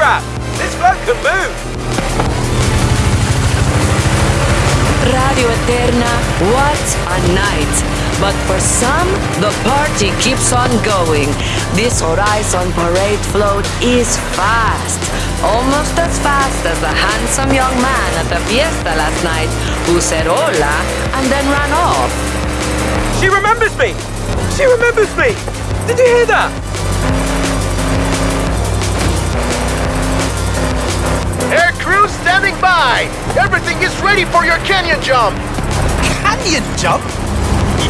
This float can move! Radio Eterna, what a night! But for some, the party keeps on going. This Horizon Parade float is fast. Almost as fast as the handsome young man at the fiesta last night who said hola and then ran off. She remembers me! She remembers me! Did you hear that? Everything is ready for your canyon jump! Canyon jump?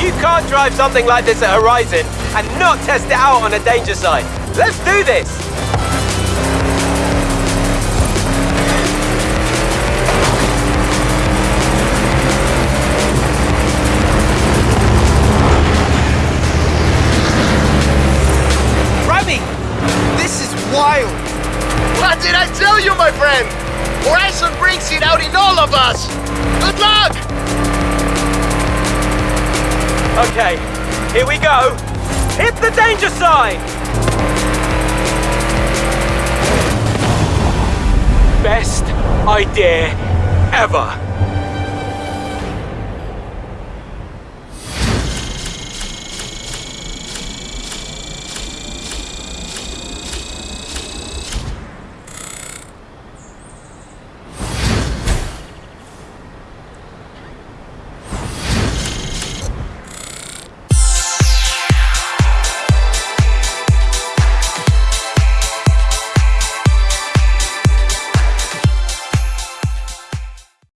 You can't drive something like this at Horizon and not test it out on a danger site. Let's do this! Remy! This is wild! What did I tell you, my friend? Horizon brings it out in all of us! Good luck! Okay, here we go. Hit the danger sign! Best idea ever.